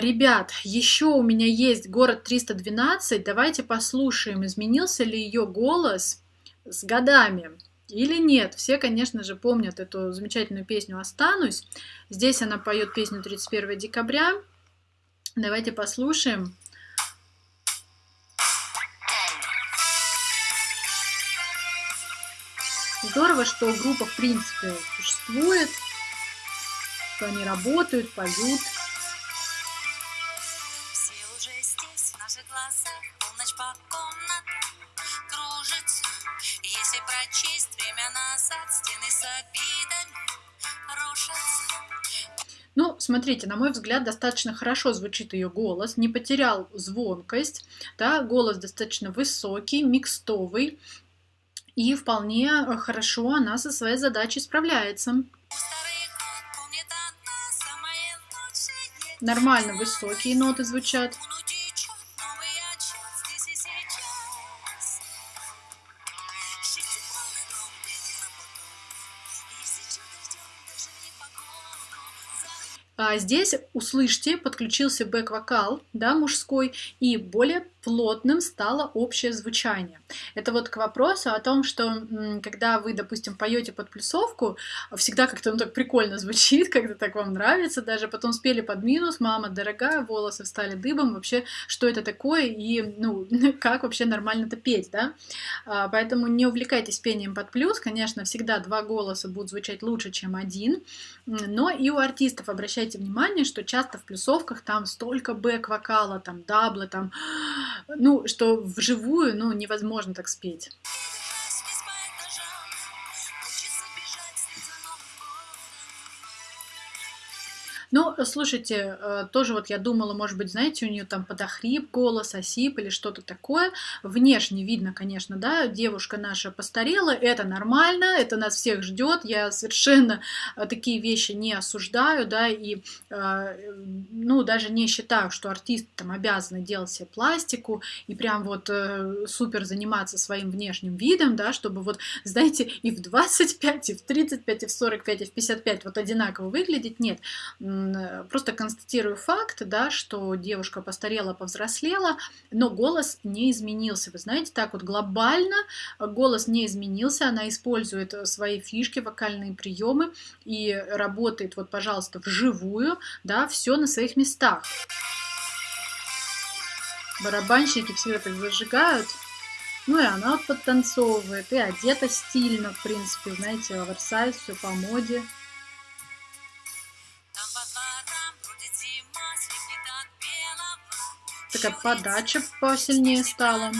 Ребят, еще у меня есть город 312. Давайте послушаем, изменился ли ее голос с годами или нет. Все, конечно же, помнят эту замечательную песню «Останусь». Здесь она поет песню 31 декабря. Давайте послушаем. Здорово, что группа, в принципе, существует, что они работают, поют. Наших глазах полночь по комнатам кружится. Если прочесть время назад, стены с обидами рушатся. Ну, смотрите, на мой взгляд, достаточно хорошо звучит ее голос, не потерял звонкость, да, голос достаточно высокий, микстовый, и вполне хорошо она со своей задачей справляется. Нормально высокие ноты звучат. А здесь, услышьте, подключился бэк-вокал, да, мужской, и более плотным стало общее звучание. Это вот к вопросу о том, что когда вы, допустим, поете под плюсовку, всегда как-то ну, так прикольно звучит, как-то так вам нравится, даже потом спели под минус, мама дорогая, волосы встали дыбом, вообще, что это такое и, ну, как вообще нормально это петь, да? А, поэтому не увлекайтесь пением под плюс, конечно, всегда два голоса будут звучать лучше, чем один, но и у артистов обращайте внимание, что часто в плюсовках там столько бэк-вокала, там даблы, там, ну, что вживую, ну, невозможно так спеть. Ну, слушайте, э, тоже вот я думала, может быть, знаете, у нее там подохрип голос, осип или что-то такое. Внешне видно, конечно, да, девушка наша постарела, это нормально, это нас всех ждет. Я совершенно э, такие вещи не осуждаю, да, и, э, ну, даже не считаю, что артист там обязаны делать себе пластику и прям вот супер заниматься своим внешним видом, да, чтобы вот, знаете, и в 25, и в 35, и в 45, и в 55 вот одинаково выглядеть. Нет, просто констатирую факт, да, что девушка постарела, повзрослела, но голос не изменился. Вы знаете, так вот глобально голос не изменился, она использует свои фишки, вокальные приемы и работает, вот, пожалуйста, вживую, да, все на своих местах. Барабанщики все это зажигают. Ну и она подтанцовывает, и одета стильно, в принципе, знаете, оверсайз, все по моде. Такая подача посильнее стала.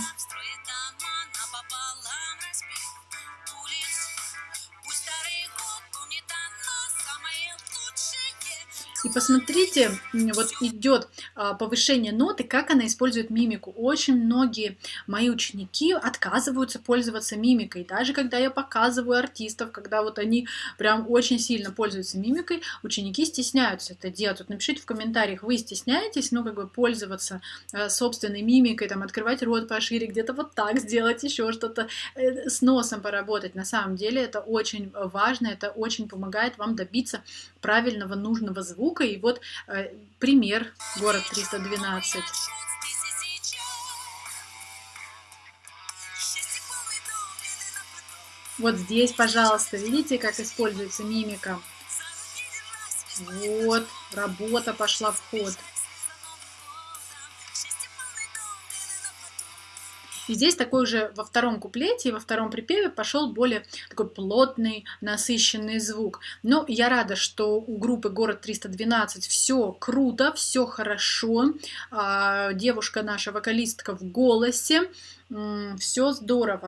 И посмотрите, вот идет а, повышение ноты, как она использует мимику. Очень многие мои ученики отказываются пользоваться мимикой. Даже когда я показываю артистов, когда вот они прям очень сильно пользуются мимикой, ученики стесняются это делать. Вот напишите в комментариях, вы стесняетесь, ну, как бы пользоваться а, собственной мимикой, там, открывать рот пошире, где-то вот так сделать, еще что-то, э, с носом поработать. На самом деле это очень важно, это очень помогает вам добиться правильного, нужного звука, звука. И вот э, пример город 312. Вот здесь, пожалуйста, видите, как используется мимика? Вот, работа пошла в ход. И здесь такой уже во втором куплете во втором припеве пошел более такой плотный, насыщенный звук. Но я рада, что у группы «Город 312» все круто, все хорошо. А, девушка наша, вокалистка в голосе, все здорово.